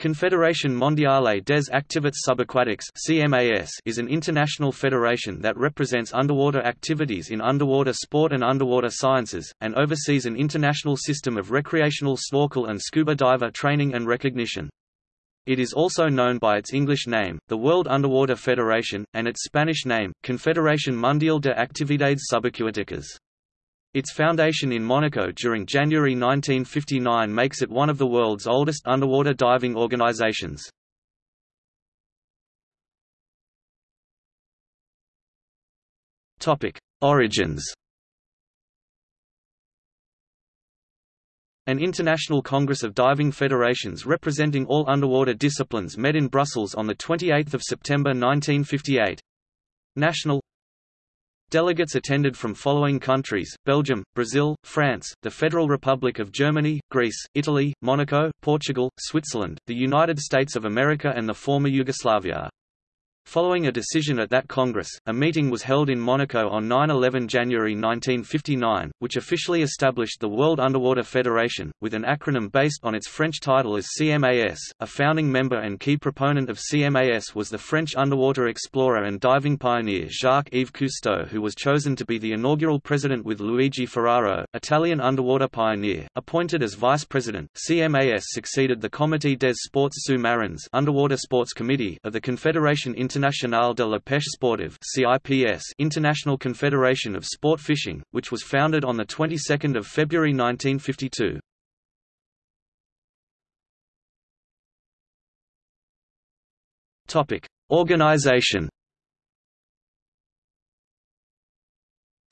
Confédération Mondiale des Activités Subaquatiques is an international federation that represents underwater activities in underwater sport and underwater sciences, and oversees an international system of recreational snorkel and scuba diver training and recognition. It is also known by its English name, the World Underwater Federation, and its Spanish name, Confederación Mundial de Actividades Subacuáticas. Its foundation in Monaco during January 1959 makes it one of the world's oldest underwater diving organizations. Origins An international congress of diving federations representing all underwater disciplines met in Brussels on 28 September 1958. National Delegates attended from following countries, Belgium, Brazil, France, the Federal Republic of Germany, Greece, Italy, Monaco, Portugal, Switzerland, the United States of America and the former Yugoslavia. Following a decision at that Congress, a meeting was held in Monaco on 9–11 January 1959, which officially established the World Underwater Federation, with an acronym based on its French title as CMAS. A founding member and key proponent of CMAS was the French underwater explorer and diving pioneer Jacques-Yves Cousteau who was chosen to be the inaugural president with Luigi Ferraro, Italian underwater pioneer, appointed as vice president. CMAS succeeded the Comité des Sports Sous-Marins Underwater Sports Committee of the Confédération Internationale de la Pêche Sportive (CIPS), International Confederation of Sport Fishing, which was founded on the 22nd of February 1952. Topic: Organization.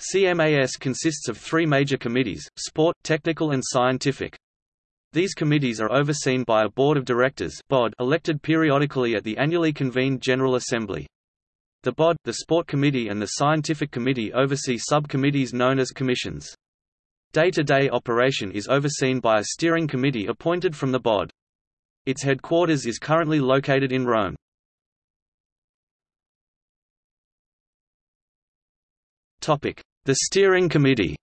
CMAS consists of three major committees, sport, technical and scientific. These committees are overseen by a board of directors (BOD) elected periodically at the annually convened General Assembly. The BOD, the Sport Committee and the Scientific Committee oversee subcommittees known as commissions. Day-to-day -day operation is overseen by a steering committee appointed from the BOD. Its headquarters is currently located in Rome. The Steering Committee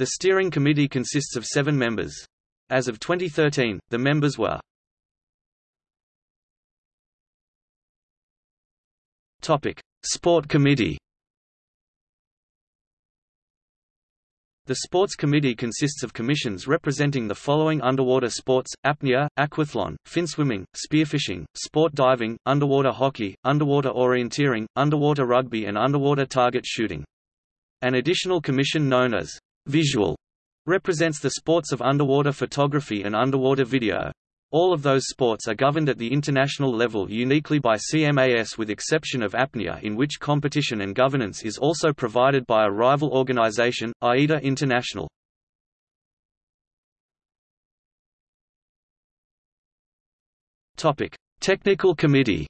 The steering committee consists of seven members. As of 2013, the members were Topic: Sport Committee The Sports Committee consists of commissions representing the following underwater sports, apnea, aquathlon, finswimming, spearfishing, sport diving, underwater hockey, underwater orienteering, underwater rugby and underwater target shooting. An additional commission known as Visual represents the sports of underwater photography and underwater video. All of those sports are governed at the international level uniquely by CMAS with exception of apnea in which competition and governance is also provided by a rival organization, AIDA International. Technical Committee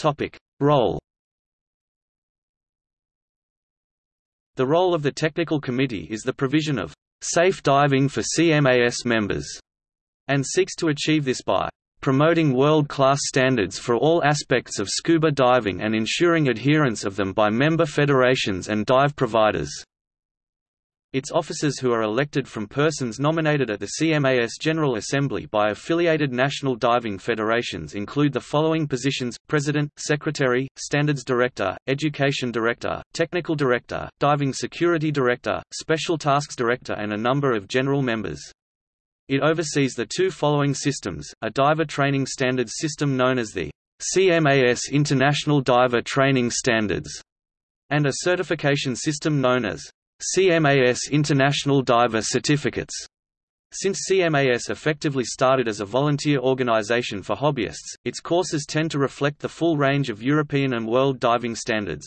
Topic: Role. The role of the technical committee is the provision of safe diving for CMAS members, and seeks to achieve this by promoting world-class standards for all aspects of scuba diving and ensuring adherence of them by member federations and dive providers. Its officers who are elected from persons nominated at the CMAS General Assembly by affiliated national diving federations include the following positions, President, Secretary, Standards Director, Education Director, Technical Director, Diving Security Director, Special Tasks Director and a number of general members. It oversees the two following systems, a diver training standards system known as the CMAS International Diver Training Standards, and a certification system known as CMAS International Diver Certificates. Since CMAS effectively started as a volunteer organization for hobbyists, its courses tend to reflect the full range of European and world diving standards.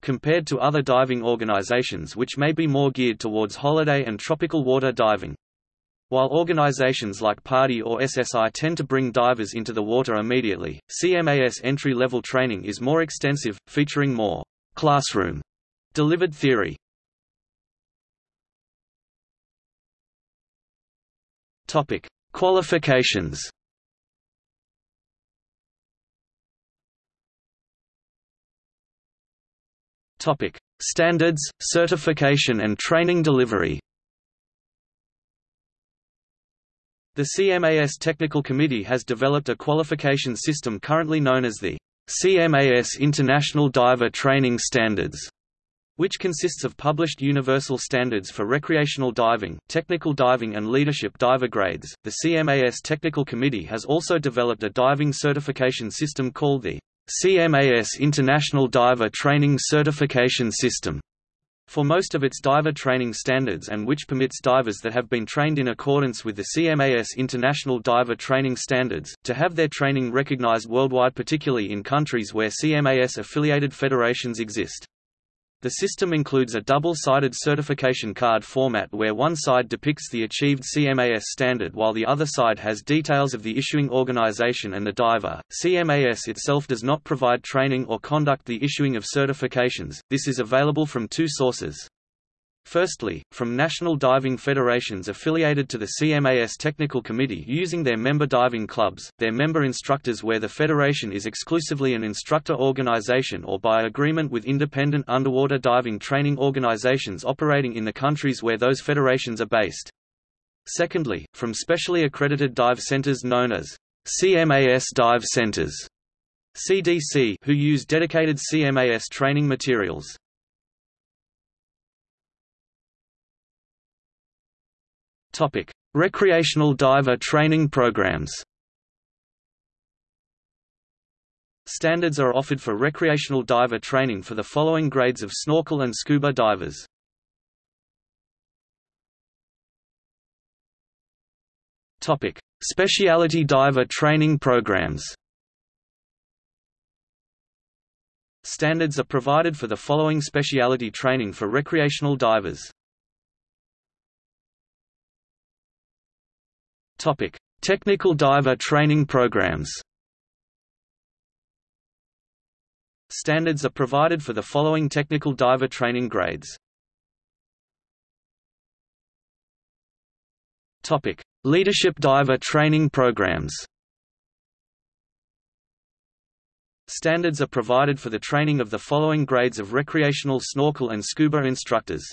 Compared to other diving organizations which may be more geared towards holiday and tropical water diving. While organizations like PADI or SSI tend to bring divers into the water immediately, CMAS entry-level training is more extensive, featuring more classroom delivered theory. Topic: Qualifications. Topic: Standards, certification and training delivery. The CMAS Technical Committee has developed a qualification system currently known as the CMAS International Diver Training Standards which consists of published universal standards for recreational diving, technical diving and leadership diver grades. The CMAS Technical Committee has also developed a diving certification system called the CMAS International Diver Training Certification System for most of its diver training standards and which permits divers that have been trained in accordance with the CMAS International Diver Training Standards, to have their training recognized worldwide particularly in countries where CMAS-affiliated federations exist. The system includes a double-sided certification card format where one side depicts the achieved CMAS standard while the other side has details of the issuing organization and the diver. CMAS itself does not provide training or conduct the issuing of certifications, this is available from two sources. Firstly, from national diving federations affiliated to the CMAS Technical Committee using their member diving clubs, their member instructors where the federation is exclusively an instructor organization or by agreement with independent underwater diving training organizations operating in the countries where those federations are based. Secondly, from specially accredited dive centers known as CMAS dive centers CDC who use dedicated CMAS training materials. Topic: Recreational diver training programs. Standards are offered for recreational diver training for the following grades of snorkel and scuba divers. Topic: Specialty diver training programs. Standards are provided for the following specialty training for recreational divers. Topic: Technical diver training programs. Standards are provided for the following technical diver training grades. Topic: Leadership diver training programs. Standards are provided for the training of the following grades of recreational snorkel and scuba instructors.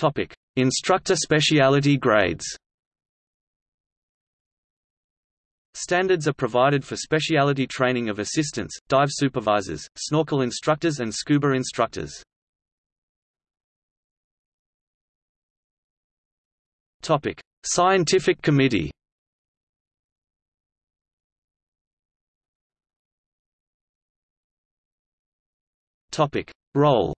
Topic: Instructor specialty grades. Standards are provided for specialty training of assistants, dive supervisors, snorkel instructors and scuba instructors. Topic: Scientific Committee. Topic: Role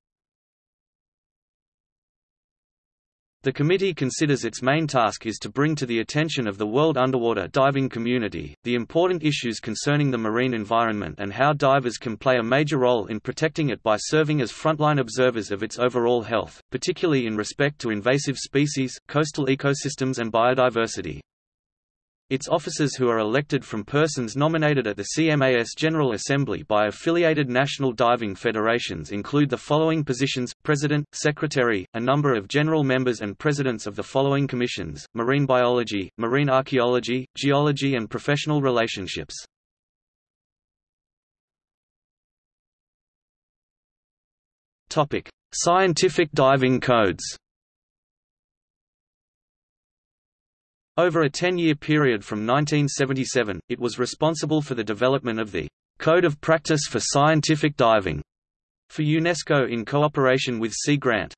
The committee considers its main task is to bring to the attention of the world underwater diving community, the important issues concerning the marine environment and how divers can play a major role in protecting it by serving as frontline observers of its overall health, particularly in respect to invasive species, coastal ecosystems and biodiversity. Its officers who are elected from persons nominated at the CMAS General Assembly by affiliated national diving federations include the following positions, President, Secretary, a number of general members and presidents of the following commissions, marine biology, marine archaeology, geology and professional relationships. Scientific diving codes Over a 10-year period from 1977, it was responsible for the development of the Code of Practice for Scientific Diving for UNESCO in cooperation with Sea Grant.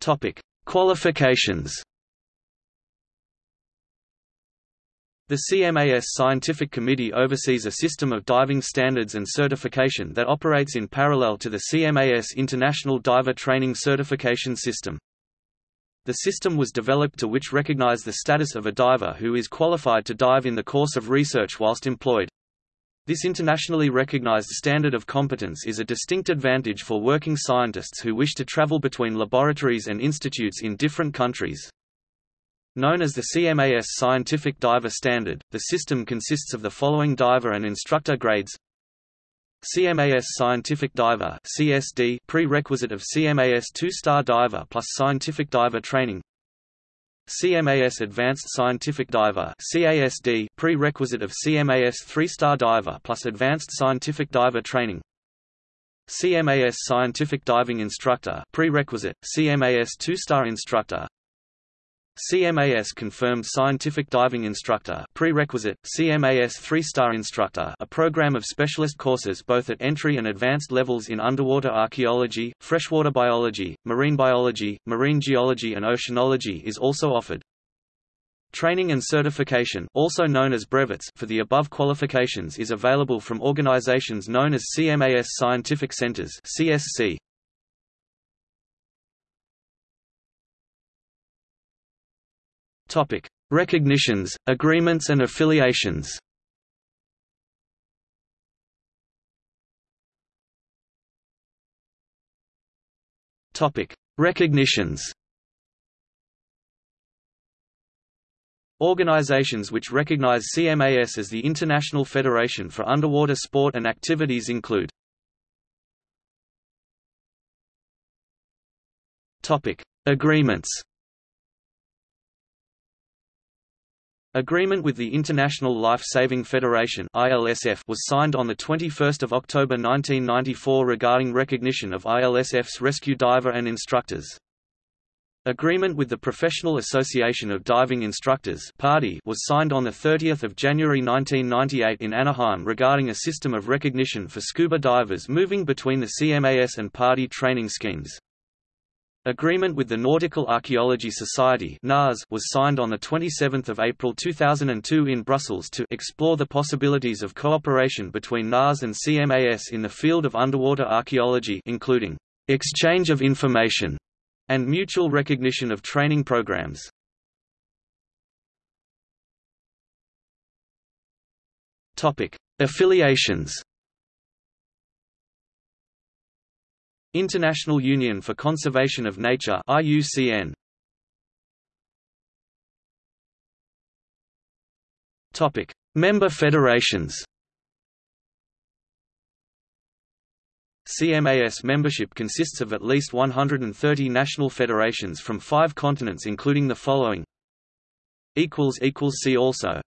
Topic: Qualifications The CMAS Scientific Committee oversees a system of diving standards and certification that operates in parallel to the CMAS International Diver Training Certification System. The system was developed to which recognize the status of a diver who is qualified to dive in the course of research whilst employed. This internationally recognized standard of competence is a distinct advantage for working scientists who wish to travel between laboratories and institutes in different countries. Known as the CMAS Scientific Diver Standard, the system consists of the following diver and instructor grades. CMAS Scientific Diver CSD prerequisite of CMAS 2-star diver plus scientific diver training. CMAS Advanced Scientific Diver CASD prerequisite of CMAS 3-star diver plus Advanced Scientific Diver training. CMAS Scientific Diving Instructor prerequisite, CMAS 2-star instructor CMAS Confirmed Scientific Diving Instructor prerequisite, CMAS 3-star instructor a program of specialist courses both at entry and advanced levels in underwater archaeology, freshwater biology, marine biology, marine geology and oceanology is also offered. Training and certification also known as brevets for the above qualifications is available from organizations known as CMAS Scientific Centers CSC. Topic: Recognitions, agreements and affiliations. Topic: Recognitions. Organizations which recognize CMAS as the International Federation for Underwater Sport and Activities include Topic: Agreements Agreement with the International Life Saving Federation (ILSF) was signed on the 21st of October 1994 regarding recognition of ILSF's rescue diver and instructors. Agreement with the Professional Association of Diving Instructors (PADI) was signed on the 30th of January 1998 in Anaheim regarding a system of recognition for scuba divers moving between the CMAS and PADI training schemes. Agreement with the Nautical Archaeology Society was signed on 27 April 2002 in Brussels to explore the possibilities of cooperation between NAS and CMAS in the field of underwater archaeology including exchange of information and mutual recognition of training programs. Affiliations International Union for Conservation of Nature IUCN Topic. Member federations. CMAS membership consists of at least 130 national federations from five continents including the following. See also